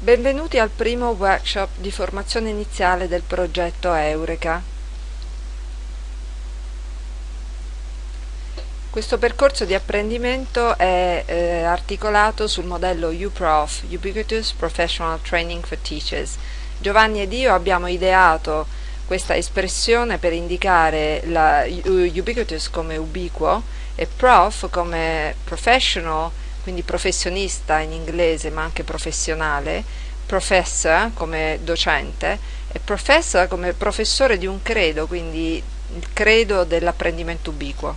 Benvenuti al primo workshop di formazione iniziale del progetto Eureka. Questo percorso di apprendimento è eh, articolato sul modello UPROF, Ubiquitous Professional Training for Teachers. Giovanni ed io abbiamo ideato questa espressione per indicare la ubiquitous come ubiquo e prof come professional quindi professionista in inglese ma anche professionale, professor come docente e professor come professore di un credo, quindi il credo dell'apprendimento ubiquo.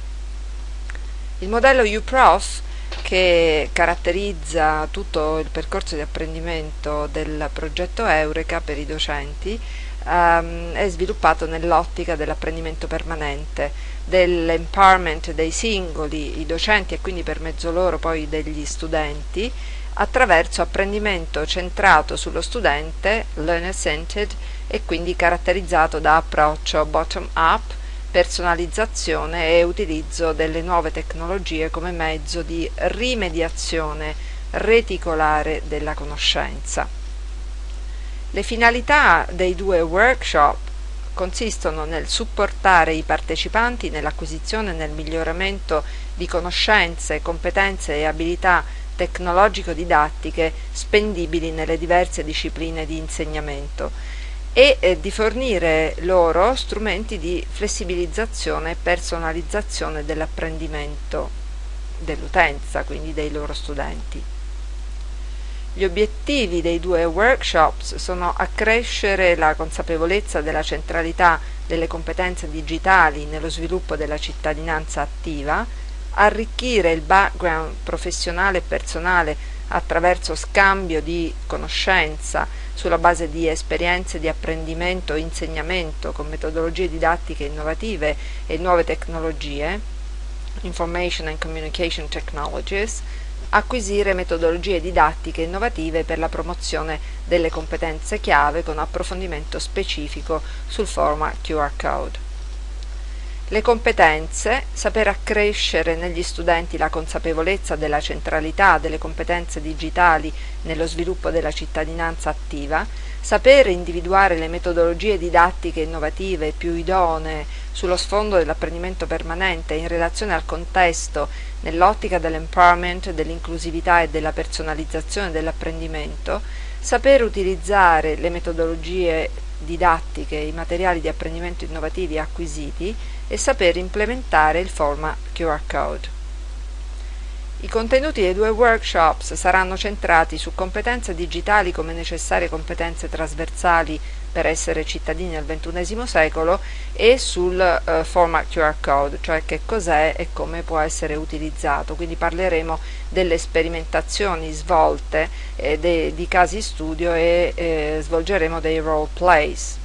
Il modello UPROF che caratterizza tutto il percorso di apprendimento del progetto Eureka per i docenti um, è sviluppato nell'ottica dell'apprendimento permanente, dell'empowerment dei singoli, i docenti e quindi per mezzo loro poi degli studenti, attraverso apprendimento centrato sullo studente, learner centered e quindi caratterizzato da approccio bottom up, personalizzazione e utilizzo delle nuove tecnologie come mezzo di rimediazione reticolare della conoscenza. Le finalità dei due workshop consistono nel supportare i partecipanti nell'acquisizione e nel miglioramento di conoscenze, competenze e abilità tecnologico-didattiche spendibili nelle diverse discipline di insegnamento e eh, di fornire loro strumenti di flessibilizzazione e personalizzazione dell'apprendimento dell'utenza, quindi dei loro studenti. Gli obiettivi dei due workshops sono accrescere la consapevolezza della centralità delle competenze digitali nello sviluppo della cittadinanza attiva, arricchire il background professionale e personale attraverso scambio di conoscenza sulla base di esperienze di apprendimento e insegnamento con metodologie didattiche innovative e nuove tecnologie, Information and Communication Technologies, acquisire metodologie didattiche innovative per la promozione delle competenze chiave con approfondimento specifico sul format QR Code. Le competenze, saper accrescere negli studenti la consapevolezza della centralità delle competenze digitali nello sviluppo della cittadinanza attiva, sapere individuare le metodologie didattiche innovative più idonee sullo sfondo dell'apprendimento permanente in relazione al contesto nell'ottica dell'empowerment, dell'inclusività e della personalizzazione dell'apprendimento, saper utilizzare le metodologie didattiche, i materiali di apprendimento innovativi acquisiti e saper implementare il format QR Code. I contenuti dei due workshops saranno centrati su competenze digitali come necessarie competenze trasversali per essere cittadini al XXI secolo e sul uh, format QR code, cioè che cos'è e come può essere utilizzato. Quindi parleremo delle sperimentazioni svolte eh, de, di casi studio e eh, svolgeremo dei role plays.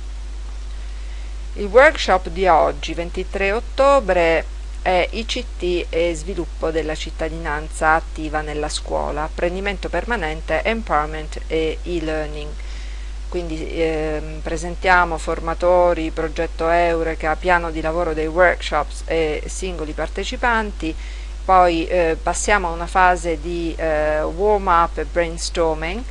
Il workshop di oggi, 23 ottobre, è ICT e sviluppo della cittadinanza attiva nella scuola, apprendimento permanente, empowerment e e-learning. Quindi eh, presentiamo formatori, progetto Eureka, piano di lavoro dei workshops e singoli partecipanti, poi eh, passiamo a una fase di eh, warm up e brainstorming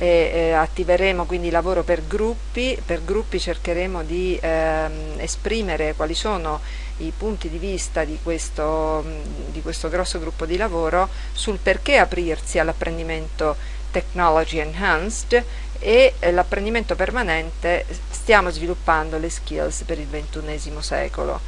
e eh, attiveremo quindi lavoro per gruppi, per gruppi cercheremo di ehm, esprimere quali sono i punti di vista di questo, di questo grosso gruppo di lavoro sul perché aprirsi all'apprendimento technology enhanced e eh, l'apprendimento permanente stiamo sviluppando le skills per il XXI secolo.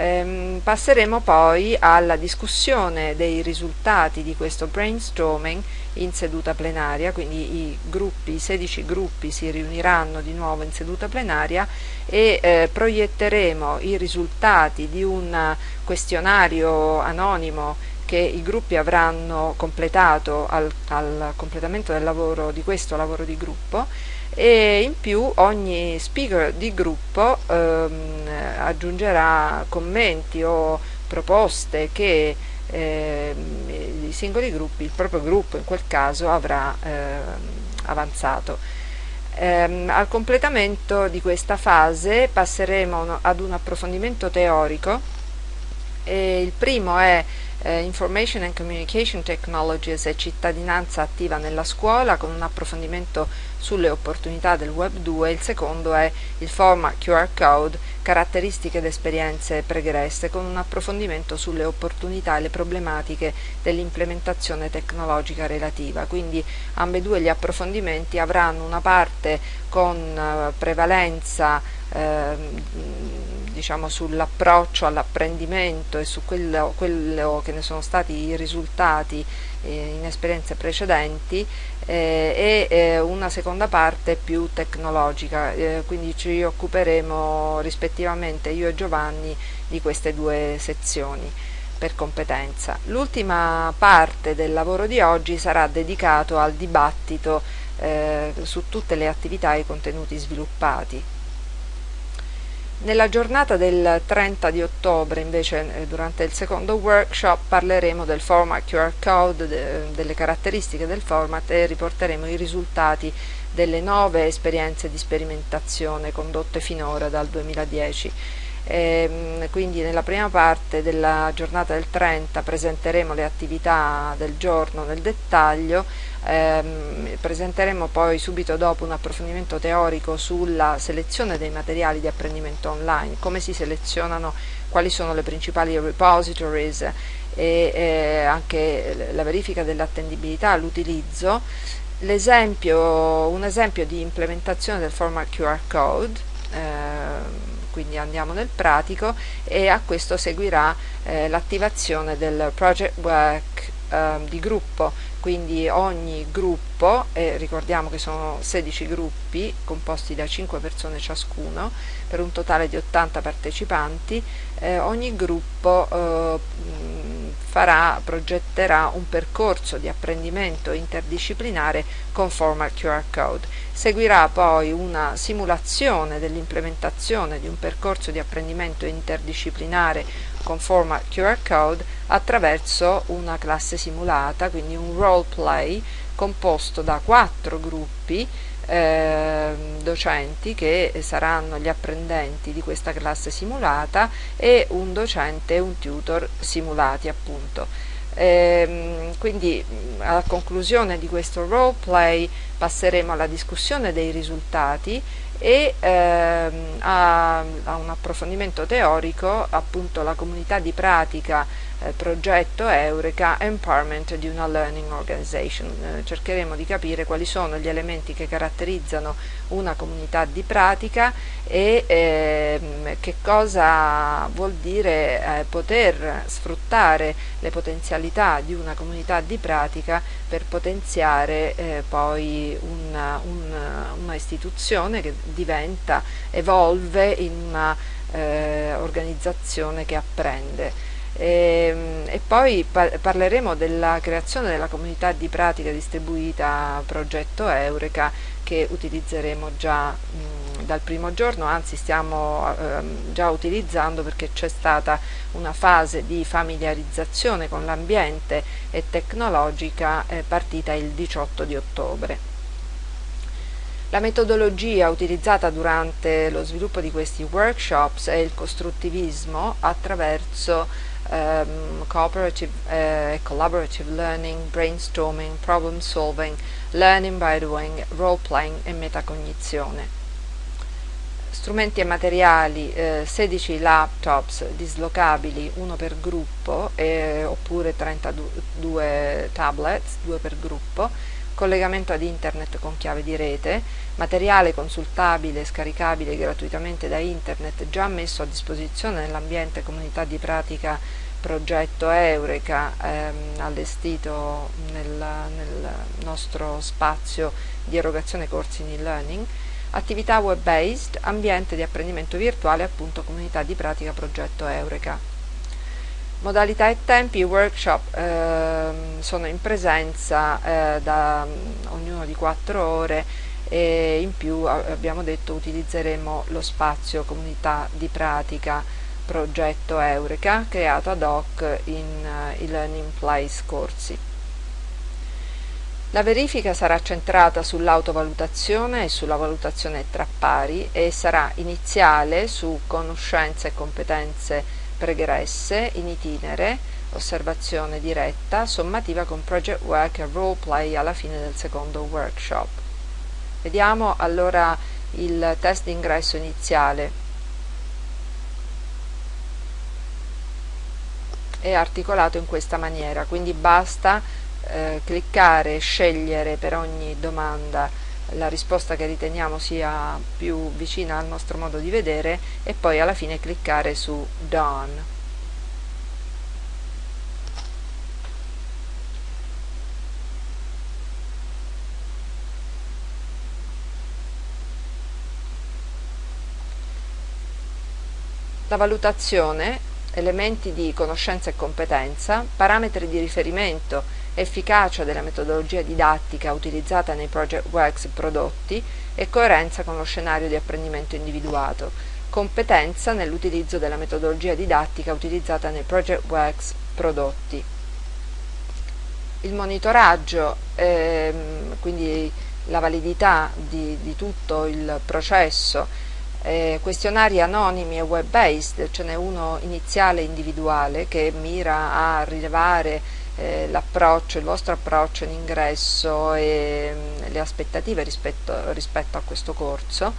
Ehm, passeremo poi alla discussione dei risultati di questo brainstorming in seduta plenaria, quindi i gruppi, i 16 gruppi si riuniranno di nuovo in seduta plenaria e eh, proietteremo i risultati di un questionario anonimo che i gruppi avranno completato al, al completamento del lavoro di questo lavoro di gruppo e in più ogni speaker di gruppo ehm, aggiungerà commenti o proposte che eh, i singoli gruppi, il proprio gruppo in quel caso avrà eh, avanzato. Eh, al completamento di questa fase passeremo ad un approfondimento teorico E il primo è eh, Information and Communication Technologies e cittadinanza attiva nella scuola con un approfondimento sulle opportunità del Web 2, il secondo è il format QR Code, caratteristiche ed esperienze pregresse con un approfondimento sulle opportunità e le problematiche dell'implementazione tecnologica relativa. Quindi ambedue gli approfondimenti avranno una parte con eh, prevalenza eh, diciamo, sull'approccio all'apprendimento e su quello, quello, che ne sono stati i risultati eh, in esperienze precedenti eh, e eh, una seconda parte più tecnologica, eh, quindi ci occuperemo rispettivamente io e Giovanni di queste due sezioni per competenza. L'ultima parte del lavoro di oggi sarà dedicato al dibattito eh, su tutte le attività e i contenuti sviluppati. Nella giornata del 30 di ottobre, invece, eh, durante il secondo workshop, parleremo del format QR code, de, delle caratteristiche del format e riporteremo i risultati delle nove esperienze di sperimentazione condotte finora dal 2010. E, ehm, quindi nella prima parte della giornata del 30 presenteremo le attività del giorno nel dettaglio Ehm, presenteremo poi subito dopo un approfondimento teorico sulla selezione dei materiali di apprendimento online, come si selezionano, quali sono le principali repositories e eh, anche la verifica dell'attendibilità, l'utilizzo. Un esempio di implementazione del format QR code, eh, quindi andiamo nel pratico e a questo seguirà eh, l'attivazione del project work eh, di gruppo quindi ogni gruppo, eh, ricordiamo che sono 16 gruppi composti da 5 persone ciascuno, per un totale di 80 partecipanti, eh, ogni gruppo eh, farà, progetterà un percorso di apprendimento interdisciplinare con format QR code. Seguirà poi una simulazione dell'implementazione di un percorso di apprendimento interdisciplinare con format QR code attraverso una classe simulata, quindi un role play composto da quattro gruppi eh, docenti che saranno gli apprendenti di questa classe simulata e un docente e un tutor simulati appunto. Eh, quindi a conclusione di questo role play passeremo alla discussione dei risultati e ehm, a, a, un approfondimento teorico appunto la comunità di pratica eh, progetto Eureka Empowerment di una Learning Organization. Eh, cercheremo di capire quali sono gli elementi che caratterizzano una comunità di pratica e ehm, che cosa vuol dire eh, poter sfruttare le potenzialità di una comunità di pratica per potenziare eh, poi una, una, una, istituzione che diventa, evolve in una eh, organizzazione che apprende. E, ehm, e poi par parleremo della creazione della comunità di pratica distribuita progetto Eureka che utilizzeremo già mh, dal primo giorno, anzi stiamo eh, già utilizzando perché c'è stata una fase di familiarizzazione con l'ambiente e tecnologica eh, partita il 18 di ottobre. La metodologia utilizzata durante lo sviluppo di questi workshops è il costruttivismo attraverso um, cooperative uh, collaborative learning, brainstorming, problem solving, learning by doing, role playing e metacognizione. Strumenti e materiali, eh, 16 laptops dislocabili, uno per gruppo, eh, oppure 32 tablets, due per gruppo, collegamento ad internet con chiave di rete, materiale consultabile e scaricabile gratuitamente da internet già messo a disposizione nell'ambiente comunità di pratica progetto Eureka ehm, allestito nel, nel, nostro spazio di erogazione corsi in e-learning, attività web-based, ambiente di apprendimento virtuale appunto comunità di pratica progetto Eureka. Modalità e tempi, i workshop eh, sono in presenza eh, da um, ognuno di 4 ore e in più abbiamo detto utilizzeremo lo spazio comunità di pratica progetto Eureka creato ad hoc in uh, e-learning place corsi. La verifica sarà centrata sull'autovalutazione e sulla valutazione tra pari e sarà iniziale su conoscenze e competenze pregresse in itinere, osservazione diretta, sommativa con project work e role play alla fine del secondo workshop. Vediamo allora il test d'ingresso iniziale. È articolato in questa maniera, quindi basta eh, cliccare e scegliere per ogni domanda la risposta che riteniamo sia più vicina al nostro modo di vedere e poi alla fine cliccare su Done. La valutazione, elementi di conoscenza e competenza, parametri di riferimento efficacia della metodologia didattica utilizzata nei project works prodotti e coerenza con lo scenario di apprendimento individuato, competenza nell'utilizzo della metodologia didattica utilizzata nei project works prodotti. Il monitoraggio, ehm, quindi la validità di, di tutto il processo, eh, questionari anonimi e web-based, ce n'è uno iniziale individuale che mira a rilevare eh, l'approccio, il vostro approccio in ingresso e mm, le aspettative rispetto, rispetto, a questo corso,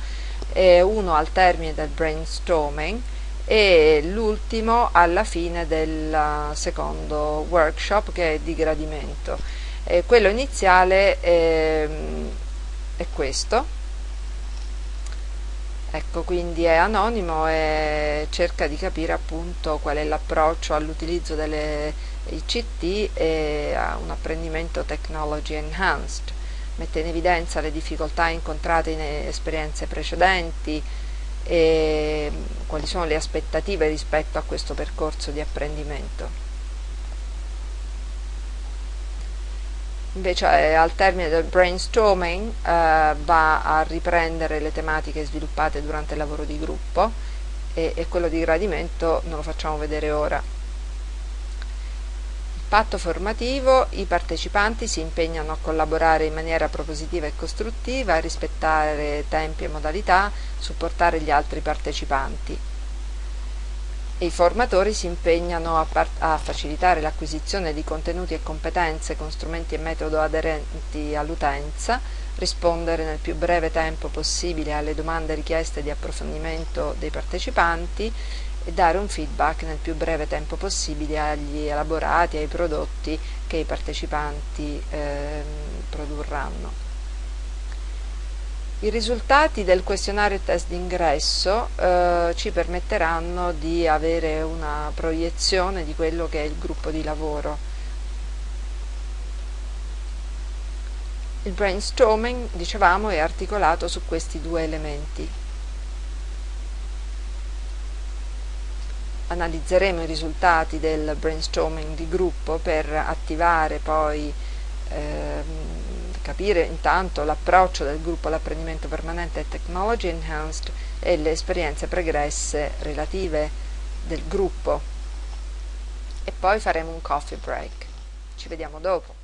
e uno al termine del brainstorming e l'ultimo alla fine del secondo workshop che è di gradimento. E quello iniziale è, è questo. Ecco, quindi è anonimo e cerca di capire appunto qual è l'approccio all'utilizzo delle ICT e a un apprendimento technology enhanced. Mette in evidenza le difficoltà incontrate in esperienze precedenti e quali sono le aspettative rispetto a questo percorso di apprendimento. Invece eh, al termine del brainstorming eh, va a riprendere le tematiche sviluppate durante il lavoro di gruppo e, e quello di gradimento non lo facciamo vedere ora patto formativo i partecipanti si impegnano a collaborare in maniera propositiva e costruttiva, a rispettare tempi e modalità, supportare gli altri partecipanti. I formatori si impegnano a, a facilitare l'acquisizione di contenuti e competenze con strumenti e metodo aderenti all'utenza, rispondere nel più breve tempo possibile alle domande richieste di approfondimento dei partecipanti e dare un feedback nel più breve tempo possibile agli elaborati, ai prodotti che i partecipanti eh, produrranno. I risultati del questionario test d'ingresso eh, ci permetteranno di avere una proiezione di quello che è il gruppo di lavoro. Il brainstorming, dicevamo, è articolato su questi due elementi. Analizzeremo i risultati del brainstorming di gruppo per attivare poi ehm, capire intanto l'approccio del gruppo all'apprendimento permanente e technology enhanced e le esperienze pregresse relative del gruppo. E poi faremo un coffee break. Ci vediamo dopo